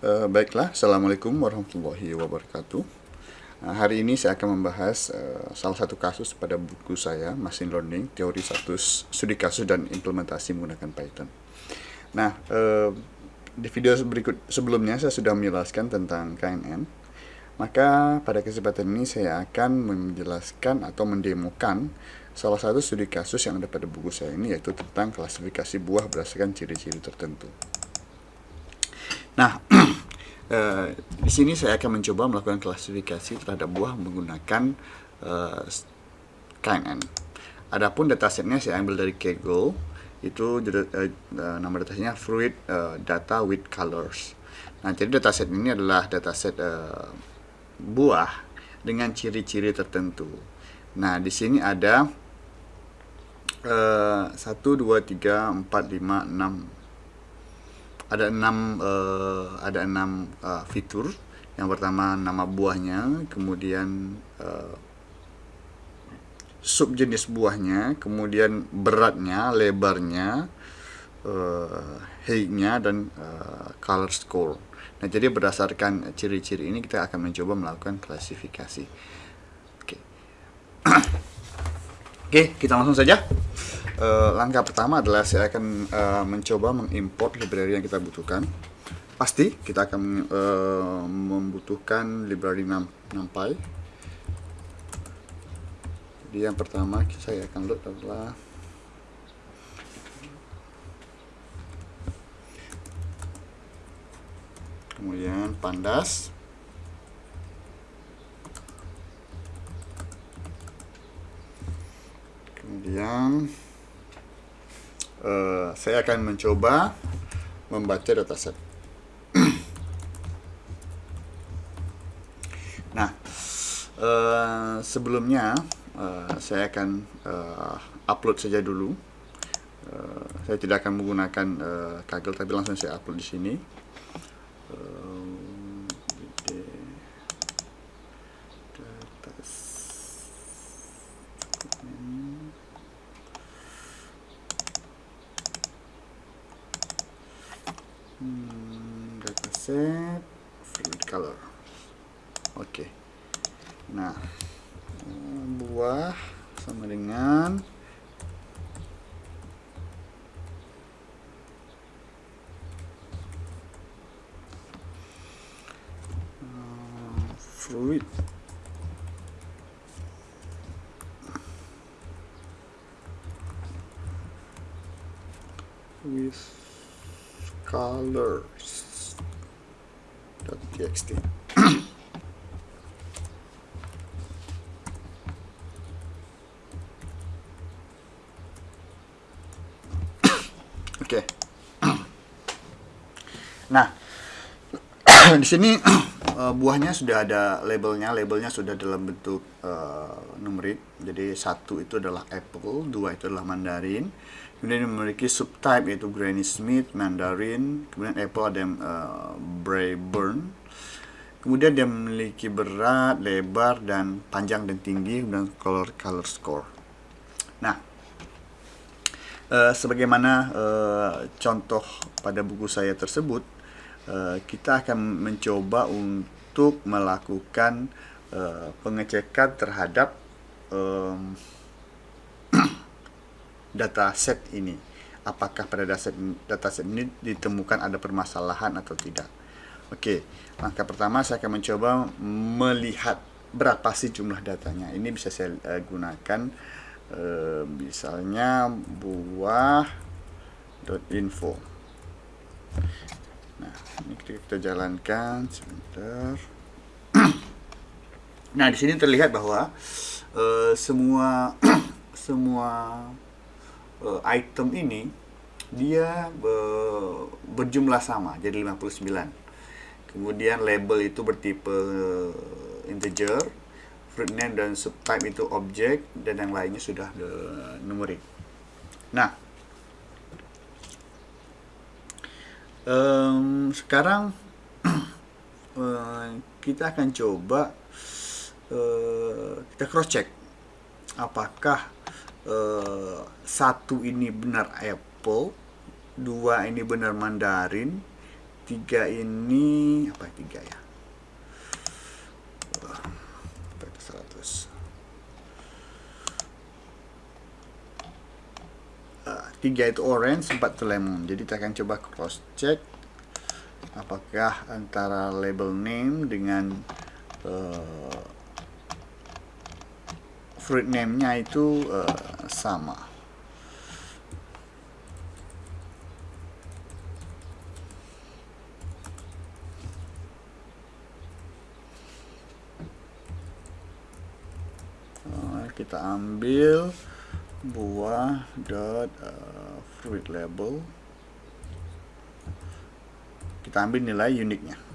Uh, baiklah, Assalamualaikum warahmatullahi wabarakatuh. Uh, hari ini saya akan membahas uh, salah satu kasus pada buku saya, Machine Learning, Teori Status Studi Kasus dan Implementasi Menggunakan Python. Nah, uh, di video berikut sebelumnya saya sudah menjelaskan tentang KNN. Maka pada kesempatan ini saya akan menjelaskan atau mendemokan salah satu studi kasus yang ada pada buku saya ini yaitu tentang klasifikasi buah berdasarkan ciri-ciri tertentu. Nah, eh, di sini saya akan mencoba melakukan klasifikasi terhadap buah menggunakan eh, KNN. Adapun datasetnya saya ambil dari Kaggle, itu eh, nama datasetnya Fruit eh, Data with Colors. Nah, jadi dataset ini adalah dataset eh, buah dengan ciri-ciri tertentu. Nah, di sini ada eh, satu, dua, tiga, empat, lima, enam ada enam uh, ada enam uh, fitur. Yang pertama nama buahnya kemudian uh, subjenis buahnya kemudian beratnya lebarnya uh, height-nya dan uh, color score. Nah jadi berdasarkan ciri-ciri ini kita akan mencoba melakukan klasifikasi. Oke. Okay. oke okay, kita langsung saja uh, langkah pertama adalah saya akan uh, mencoba mengimport library yang kita butuhkan. Pasti kita akan uh, membutuhkan library NumPy. Jadi yang pertama saya akan load adalah kemudian pandas kemudian uh, saya akan mencoba membaca dataset. nah, uh, sebelumnya uh, saya akan uh, upload saja dulu. Uh, saya tidak akan menggunakan uh, Kaggle, tapi langsung saya upload di sini. With colors txt Oke. Nah, di sini uh, buahnya sudah ada labelnya, labelnya sudah dalam bentuk uh, numerik. Jadi satu itu adalah apple, dua itu adalah mandarin. Kemudian memiliki subtype yaitu Granny Smith, Mandarin. Kemudian apple ada yang uh, Brayburn. Kemudian dia memiliki berat, lebar, dan panjang dan tinggi, dan color color score. Nah, uh, sebagaimana uh, contoh pada buku saya tersebut, uh, kita akan mencoba untuk melakukan pengecekan terhadap um, dataset ini. Apakah pada dataset, dataset ini ditemukan ada permasalahan atau tidak. Oke, langkah pertama saya akan mencoba melihat berapa sih jumlah datanya. Ini bisa saya uh, gunakan uh, misalnya buah.info. Nah, ini kita jalankan sebentar. nah, di sini terlihat bahwa uh, semua semua uh, item ini dia uh, berjumlah sama, jadi 59 kemudian label itu bertipe eh, integer fruit name dan subtype itu object dan yang lainnya sudah numerik. Nah um, sekarang kita akan coba uh, kita cross check. Apakah uh, satu ini benar apple dua ini benar mandarin tiga ini apa tiga ya? Seratus? Uh, tiga itu orange empat itu lemon. Jadi kita akan coba cross check apakah antara label name dengan uh, fruit name-nya itu uh, sama. Kita ambil buah dot uh, fruit label. Kita ambil nilai uniknya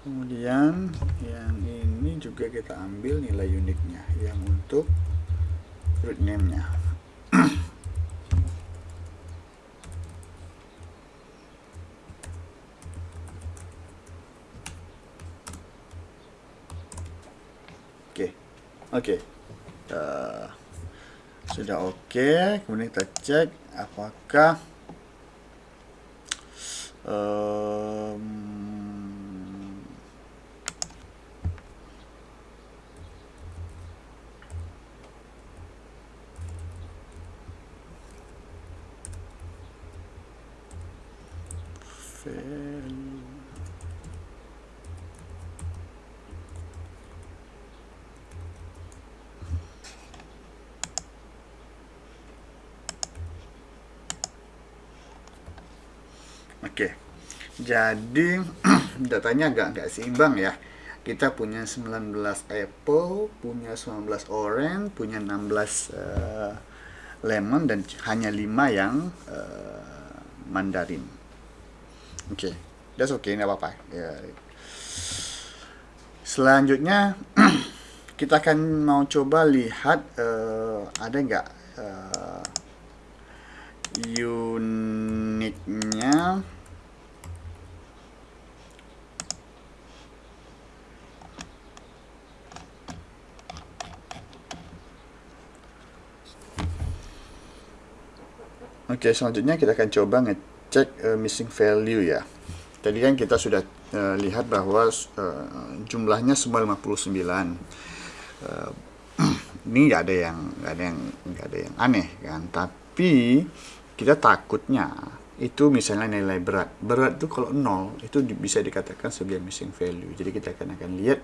kemudian yang ini juga kita ambil nilai uniknya yang untuk fruit name nya Oke. Okay. Uh, sudah oke. Okay. Kemudian kita cek apakah um, Oke. Jadi datanya agak nggak seimbang ya. Kita punya 19 apple, punya 19 orange, punya 16 uh, eh, lemon dan hanya 5 yang uh, mandarin. Oke. Okay. That's okay, nggak apa-apa. Ya. Selanjutnya kita akan mau coba lihat uh, ada nggak uh, uniknya Oke, selanjutnya kita akan coba ngecek uh, missing value ya. Tadi kan kita sudah uh, lihat bahwa uh, jumlahnya semua 59. Uh, ini nggak ada yang nggak ada yang nggak ada yang aneh kan. Tapi kita takutnya itu misalnya nilai berat. Berat itu kalau nol itu bisa dikatakan sebagai missing value. Jadi kita akan akan lihat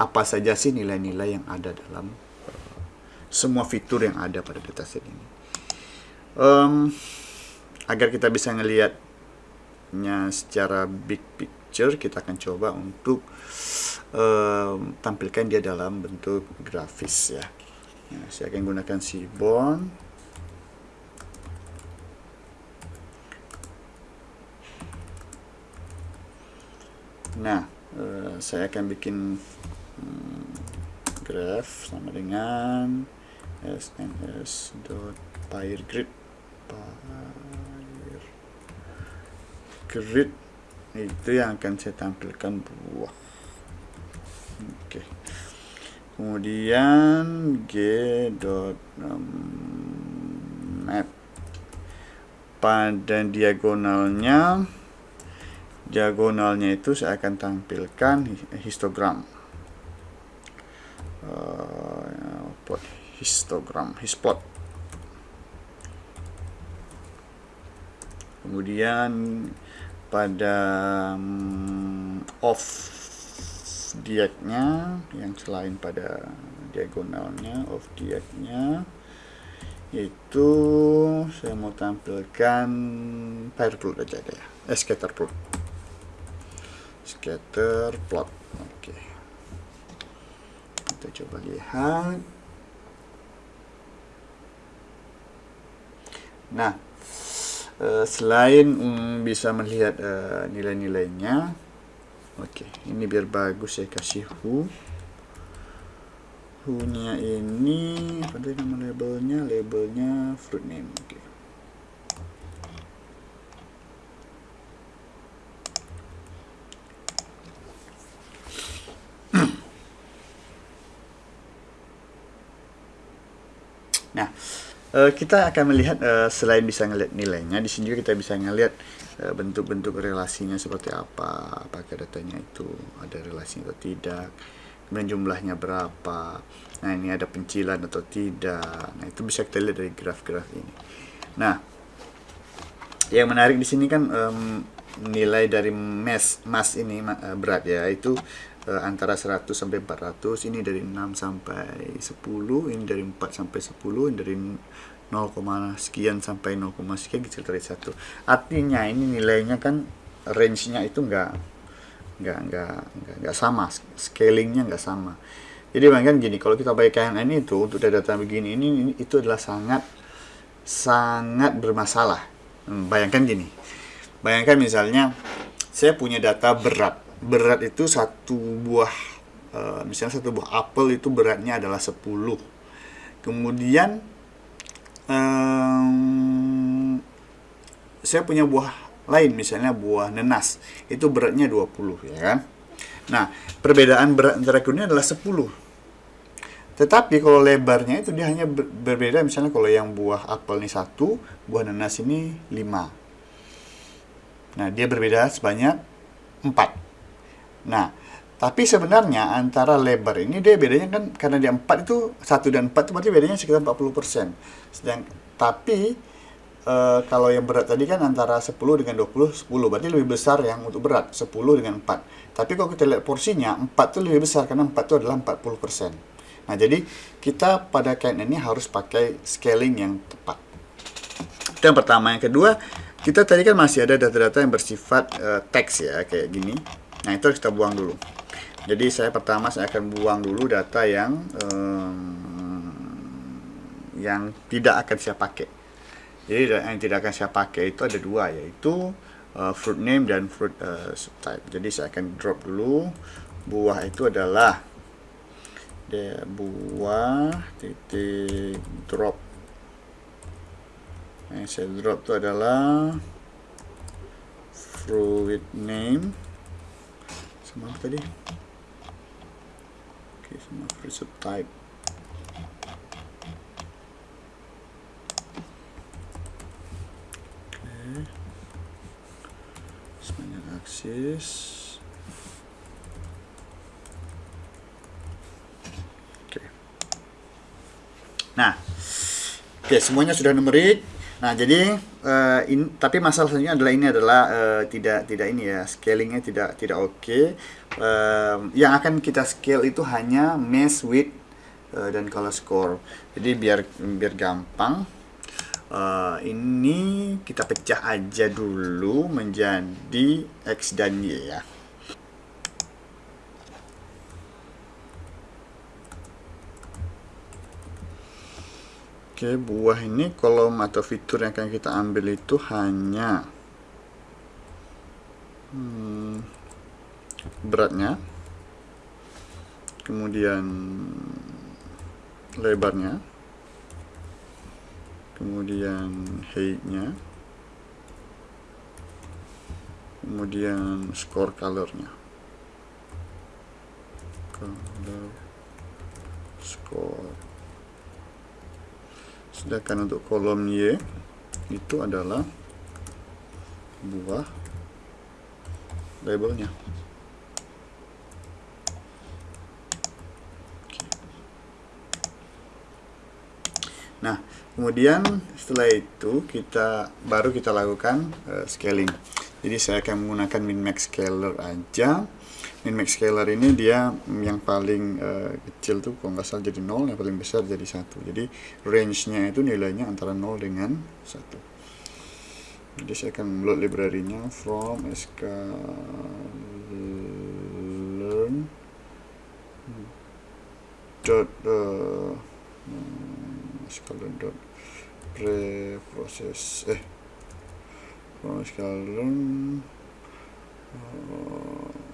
apa saja sih nilai-nilai yang ada dalam uh, semua fitur yang ada pada dataset ini um, agar kita bisa ngelihatnya secara big picture kita akan coba untuk um, tampilkan dia dalam bentuk grafis ya, ya saya akan gunakan Seaborn. Nah uh, saya akan bikin um, graph sama dengan sns.pyregrid air grid itu yang akan saya tampilkan buah. Oke. Kemudian g dot map. Pada diagonalnya diagonalnya itu saya akan tampilkan histogram. Uh, plot histogram hisplot kemudian pada um, off dietnya yang selain pada diagonalnya off dietnya itu saya mau tampilkan pair plot aja deh eh, scatter plot scatter plot oke. Kita coba lihat. Nah Uh, selain um, bisa melihat uh, nilai-nilainya oke okay, ini biar bagus saya kasih who who nya ini apa nama labelnya labelnya fruit name oke okay. nah uh, kita akan melihat uh, selain bisa ngelihat nilainya, di sini juga kita bisa ngelihat uh, bentuk-bentuk relasinya seperti apa, apakah datanya itu ada relasi atau tidak, kemudian jumlahnya berapa, nah ini ada pencilan atau tidak, nah itu bisa kita lihat dari graf-graf ini. Nah, yang menarik di sini kan um, nilai dari mass mass ini uh, berat ya itu uh, antara 100 sampai 400 ini dari 6 sampai 10 ini dari 4 sampai 10 ini dari 0, sekian sampai 0, sekian kecil dari satu. Artinya ini nilainya kan range-nya itu enggak enggak enggak enggak, enggak sama scalingnya enggak sama. Jadi bayangkan gini kalau kita pakai KNN itu untuk data begini ini, ini itu adalah sangat sangat bermasalah. Hmm, bayangkan gini bayangkan misalnya saya punya data berat berat itu satu buah uh, misalnya satu buah apel itu beratnya adalah 10 kemudian um, saya punya buah lain misalnya buah nenas itu beratnya 20 ya kan? Nah perbedaan berat antara keduanya adalah 10 tetapi kalau lebarnya itu dia hanya berbeda misalnya kalau yang buah apel ini satu buah nanas ini 5 nah dia berbeda sebanyak 4 Nah, tapi sebenarnya antara lebar ini dia bedanya kan karena dia 4 itu 1 dan 4 itu berarti bedanya sekitar 40%. Sedang tapi e, kalau yang berat tadi kan antara 10 dengan 20 10 berarti lebih besar yang untuk berat 10 dengan 4. Tapi kalau kita lihat porsinya 4 itu lebih besar karena 4 itu adalah 40%. Nah, jadi kita pada kain ini harus pakai scaling yang tepat. Yang pertama, yang kedua, kita tadi kan masih ada data-data yang bersifat uh, teks ya, kayak gini Nah itu kita buang dulu. Jadi saya pertama saya akan buang dulu data yang um, yang tidak akan saya pakai. Jadi yang tidak akan saya pakai itu ada dua yaitu uh, fruit name dan fruit uh, subtype. Jadi saya akan drop dulu buah itu adalah dia buah titik drop. Yang saya drop itu adalah fruit name sama apa tadi? Oke sama free subtype oke. Sebanyak aksis oke. Nah oke semuanya sudah numerik Nah, jadi uh, in, tapi masalah selanjutnya adalah ini adalah uh, tidak tidak ini ya, scalingnya tidak tidak oke. Okay. Uh, yang akan kita scale itu hanya mass width uh, dan color score. Jadi biar biar gampang uh, ini kita pecah aja dulu menjadi x dan y ya. Oke, buah ini kolom atau fitur yang akan kita ambil itu hanya hmm, beratnya, kemudian lebarnya, kemudian height-nya, kemudian score colornya. Color score sedangkan untuk kolom Y. Itu adalah buah labelnya. Nah, kemudian setelah itu kita baru kita lakukan uh, scaling. Jadi saya akan menggunakan min max scaler aja min max scalar ini dia yang paling uh, kecil tuh kalau nggak salah jadi 0 yang paling besar jadi satu. Jadi range nya itu nilainya antara 0 dengan satu. Jadi saya akan load library-nya from sk learn dot uh, sklearn dot preprocess eh from sklearn uh,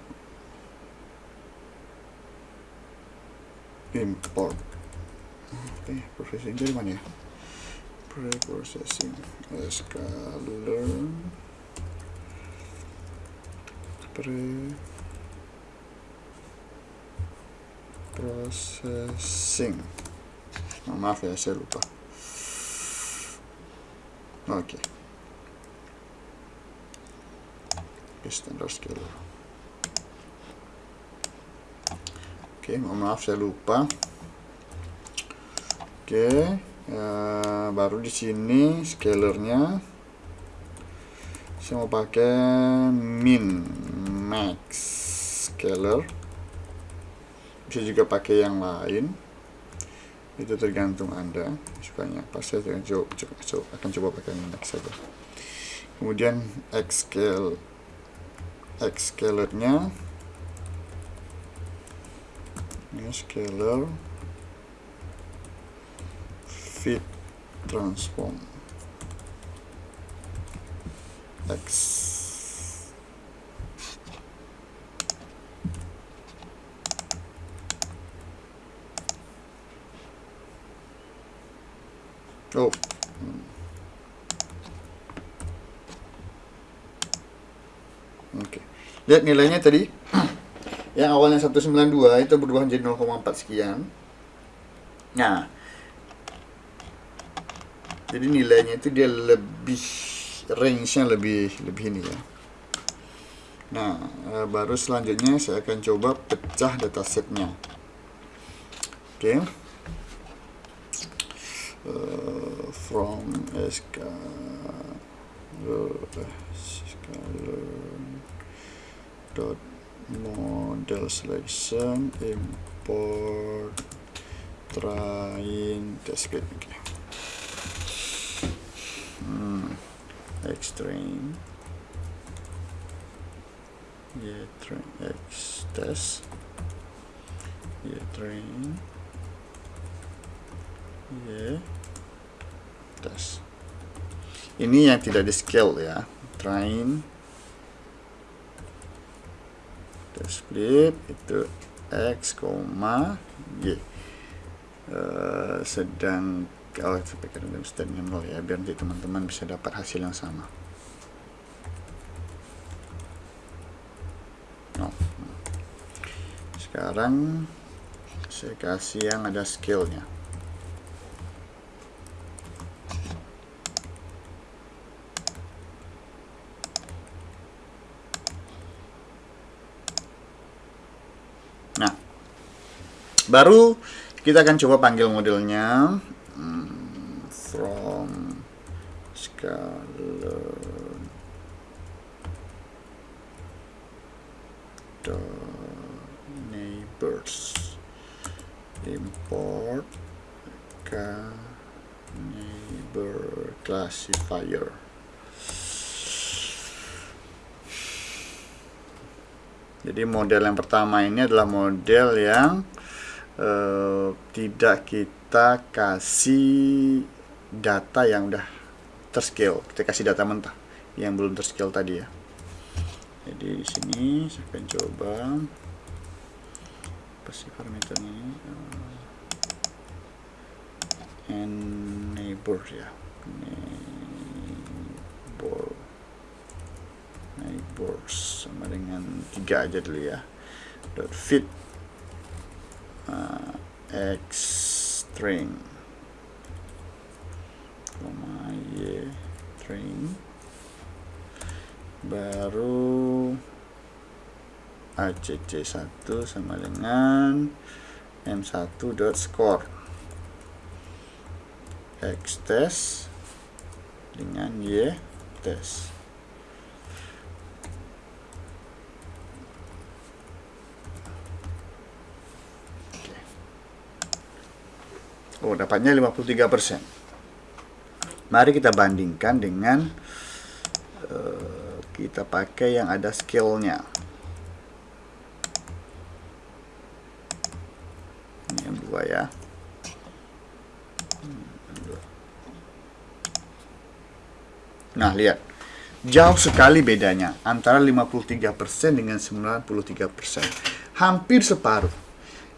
import oke processing dari mana ya pre-processing scalar pre processing oh, maaf ya saya lupa Oke. Okay. Standard scalar. Oke, okay, maaf saya lupa. Oke, okay, uh, baru di sini scalarnya saya mau pakai min max scalar. Bisa juga pakai yang lain. Itu tergantung Anda sukanya apa. Saya akan coba, coba, akan coba pakai min max saja. Kemudian x scale x scalarnya ini scalar. Fit transform. X. Oh. Hmm. oke lihat nilainya tadi yang awalnya 192 itu berubah menjadi 0,4 sekian. Nah jadi nilainya itu dia lebih range-nya lebih lebih ini ya. Nah eh, baru selanjutnya saya akan coba pecah datasetnya. Oke. Okay. uh, eh, from sk dot model selection import train test bed okay. hmm. x train yeah train x test yeah train yeah test ini yang tidak di scale ya train split itu x, y uh, sedang kalau oh, sampai dalam standnya nol ya biar nanti teman-teman bisa dapat hasil yang sama. No. sekarang saya kasih yang ada skillnya baru kita akan coba panggil modelnya. Hmm, from scalar the neighbors. Import ke neighbor classifier. Jadi model yang pertama ini adalah model yang eh, tidak kita kasih data yang udah terscale kita kasih data mentah yang belum terscale tadi ya. Jadi di sini saya akan coba. Apa sih parameternya ini? Uh, and neighbor ya. Neighbor neighbors sama dengan tiga aja dulu ya. Dot fit x string koma y string baru acc1 sama dengan m1 dot score. X test dengan y test Oh, dapatnya 53%. Mari kita bandingkan dengan uh, kita pakai yang ada scale-nya. Ini yang dua ya. Nah, lihat. Jauh sekali bedanya antara 53% dengan 93%. Hampir separuh.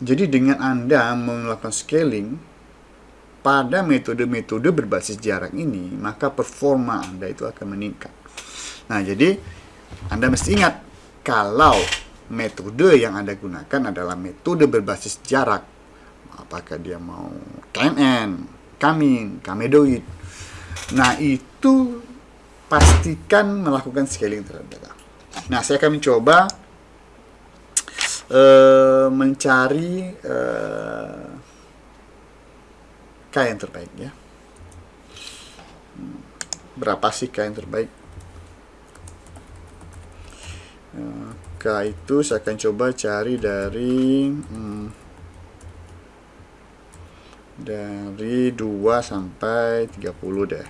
Jadi dengan Anda melakukan scaling, pada metode-metode berbasis jarak ini, maka performa Anda itu akan meningkat. Nah, jadi Anda mesti ingat, kalau metode yang Anda gunakan adalah metode berbasis jarak, apakah dia mau KNN, Kamin, Kamedoid, nah itu pastikan melakukan scaling terhadap data. Nah, saya akan mencoba uh, mencari uh, K yang terbaik ya. Hmm, berapa sih K yang terbaik? Uh, K itu saya akan coba cari dari hmm, dari 2 sampai 30 deh.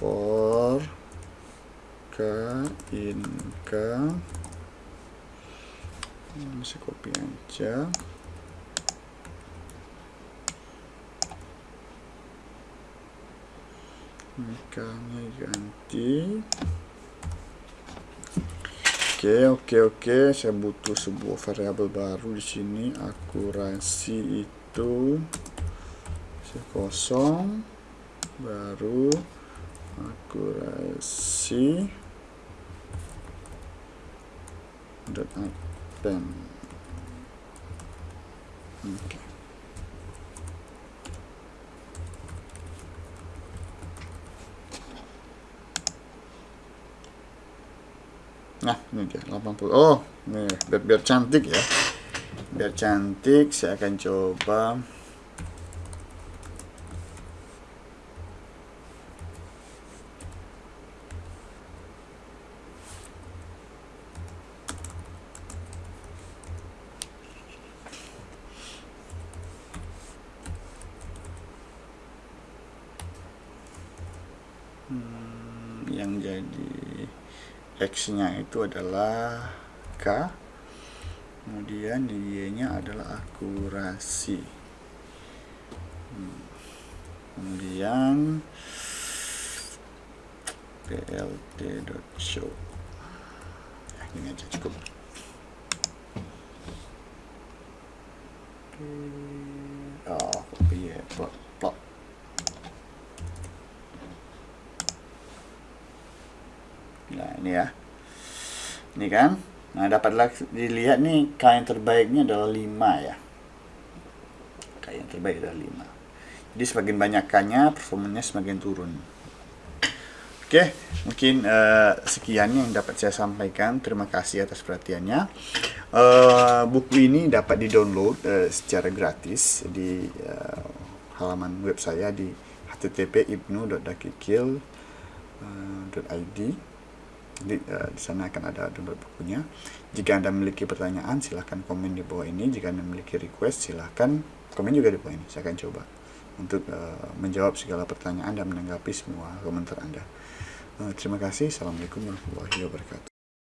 for k in k masih copy aja. Nya ganti. Oke oke oke. Saya butuh sebuah variabel baru di sini. Akurasi itu kosong. Baru akurasi. Dot append oke. Nah ini dia 80 oh nih biar, biar cantik ya. Biar cantik saya akan coba yang jadi X nya itu adalah K. Kemudian Y nya adalah akurasi. Kemudian plt.show ya, ini aja cukup. Oh copy ya plot plot nah ini ya ini kan? Nah dapat dilihat nih K yang terbaiknya adalah 5 ya. K yang terbaik adalah 5 jadi semakin banyak K nya performanya semakin turun. Oke mungkin uh, sekian yang dapat saya sampaikan. Terima kasih atas perhatiannya. Uh, buku ini dapat di download uh, secara gratis di uh, halaman web saya di http ibnu.dakikil.id di, uh, di sana akan ada download bukunya. Jika Anda memiliki pertanyaan, silahkan komen di bawah ini. Jika Anda memiliki request, silahkan komen juga di bawah ini. Saya akan coba untuk uh, menjawab segala pertanyaan dan menanggapi semua komentar Anda. Uh, terima kasih. Assalamualaikum warahmatullahi wabarakatuh.